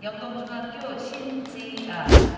영동중학교 신지아